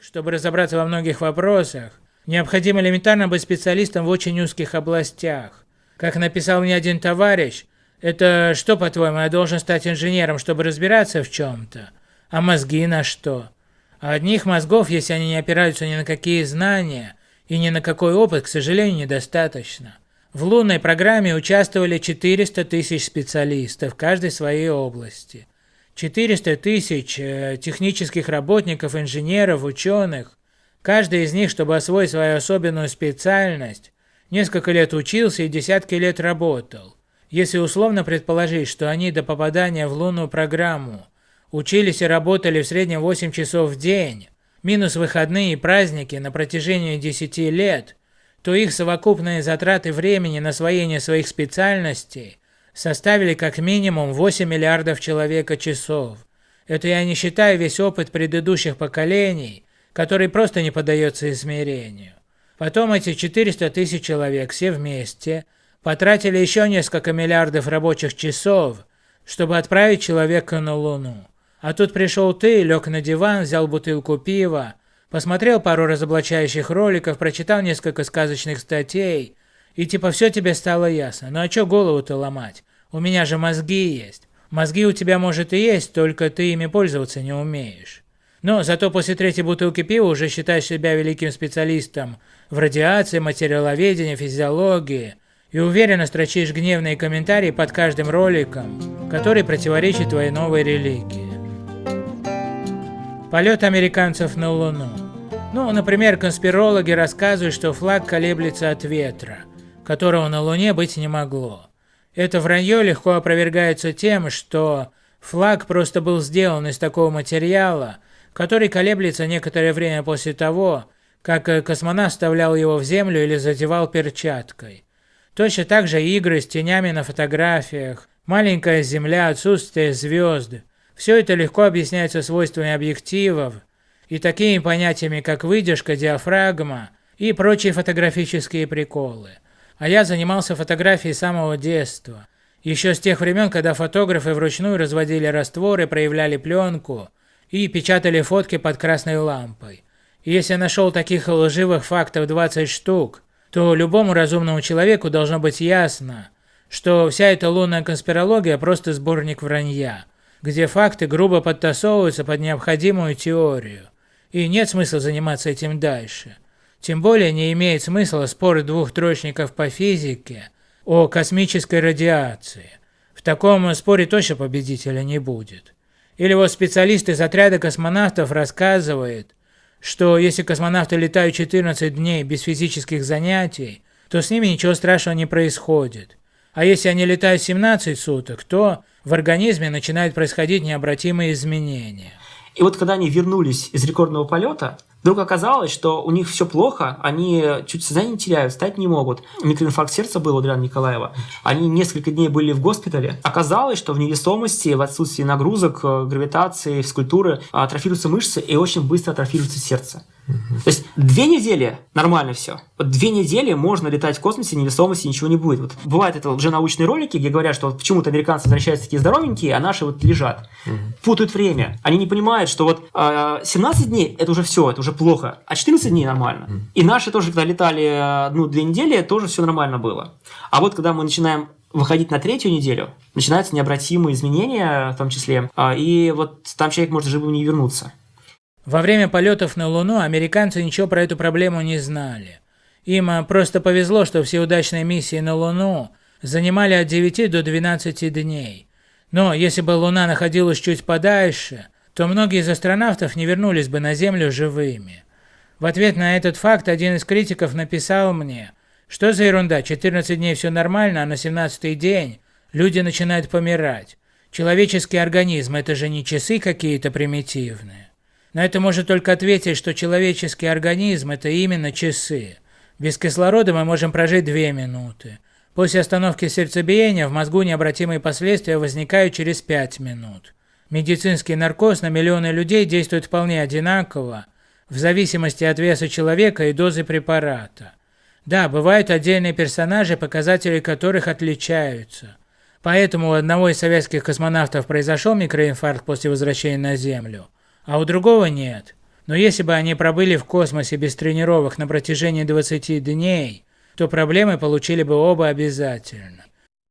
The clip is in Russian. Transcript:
Чтобы разобраться во многих вопросах, необходимо элементарно быть специалистом в очень узких областях. Как написал мне один товарищ, это что, по-твоему, я должен стать инженером, чтобы разбираться в чем-то? А мозги на что? А одних мозгов, если они не опираются ни на какие знания и ни на какой опыт, к сожалению, недостаточно. В лунной программе участвовали 400 тысяч специалистов, каждой своей области. 400 тысяч э, технических работников, инженеров, ученых. Каждый из них, чтобы освоить свою особенную специальность, несколько лет учился и десятки лет работал. Если условно предположить, что они до попадания в лунную программу учились и работали в среднем 8 часов в день, минус выходные и праздники на протяжении 10 лет, то их совокупные затраты времени на освоение своих специальностей составили как минимум 8 миллиардов человека часов. Это я не считаю весь опыт предыдущих поколений, который просто не поддается измерению. Потом эти 400 тысяч человек все вместе потратили еще несколько миллиардов рабочих часов, чтобы отправить человека на Луну. А тут пришел ты, лег на диван, взял бутылку пива, посмотрел пару разоблачающих роликов, прочитал несколько сказочных статей, и типа все тебе стало ясно. Ну а чё голову-то ломать? У меня же мозги есть. Мозги у тебя может и есть, только ты ими пользоваться не умеешь. Но зато после третьей бутылки пива уже считаешь себя великим специалистом в радиации, материаловедении, физиологии и уверенно строчишь гневные комментарии под каждым роликом, который противоречит твоей новой религии. Полет американцев на Луну. Ну, например, конспирологи рассказывают, что флаг колеблется от ветра, которого на Луне быть не могло. Это вранье легко опровергается тем, что флаг просто был сделан из такого материала, который колеблется некоторое время после того, как космонавт вставлял его в землю или задевал перчаткой. Точно так же игры с тенями на фотографиях, маленькая Земля, отсутствие звезд, все это легко объясняется свойствами объективов и такими понятиями, как выдержка, диафрагма и прочие фотографические приколы. А я занимался фотографией с самого детства. Еще с тех времен, когда фотографы вручную разводили растворы, проявляли пленку и печатали фотки под красной лампой. И если нашел таких лживых фактов 20 штук, то любому разумному человеку должно быть ясно, что вся эта лунная конспирология просто сборник вранья где факты грубо подтасовываются под необходимую теорию, и нет смысла заниматься этим дальше. Тем более не имеет смысла споры двух троечников по физике о космической радиации. В таком споре точно победителя не будет. Или вот специалист из отряда космонавтов рассказывает, что если космонавты летают 14 дней без физических занятий, то с ними ничего страшного не происходит. А если они летают 17 суток, то в организме начинают происходить необратимые изменения. И вот когда они вернулись из рекордного полета, Вдруг оказалось, что у них все плохо, они чуть сознание теряют, встать не могут. Микроинфаркт сердца был у Адриана Николаева. Они несколько дней были в госпитале. Оказалось, что в невесомости, в отсутствии нагрузок, э, гравитации, физкультуры атрофируются мышцы и очень быстро атрофируется сердце. То есть две недели нормально все. Вот две недели можно летать в космосе, невесомости, ничего не будет. Вот бывают это уже научные ролики, где говорят, что вот почему-то американцы возвращаются такие здоровенькие, а наши вот лежат. Угу. Путают время. Они не понимают, что вот э, а, 17 дней это уже все, это уже плохо, а 14 дней нормально. Угу. И наши тоже, когда летали одну две недели, тоже все нормально было. А вот когда мы начинаем выходить на третью неделю, начинаются необратимые изменения в том числе, а, и вот там человек может живым не вернуться. Во время полетов на Луну американцы ничего про эту проблему не знали. Им а, просто повезло, что все удачные миссии на Луну занимали от 9 до 12 дней. Но если бы Луна находилась чуть подальше, то многие из астронавтов не вернулись бы на Землю живыми. В ответ на этот факт один из критиков написал мне, что за ерунда, 14 дней все нормально, а на 17 день люди начинают помирать. Человеческий организм – это же не часы какие-то примитивные. На это может только ответить, что человеческий организм – это именно часы. Без кислорода мы можем прожить 2 минуты. После остановки сердцебиения в мозгу необратимые последствия возникают через 5 минут. Медицинский наркоз на миллионы людей действует вполне одинаково, в зависимости от веса человека и дозы препарата. Да, бывают отдельные персонажи, показатели которых отличаются. Поэтому у одного из советских космонавтов произошел микроинфаркт после возвращения на Землю – а у другого нет. Но если бы они пробыли в космосе без тренировок на протяжении 20 дней, то проблемы получили бы оба обязательно.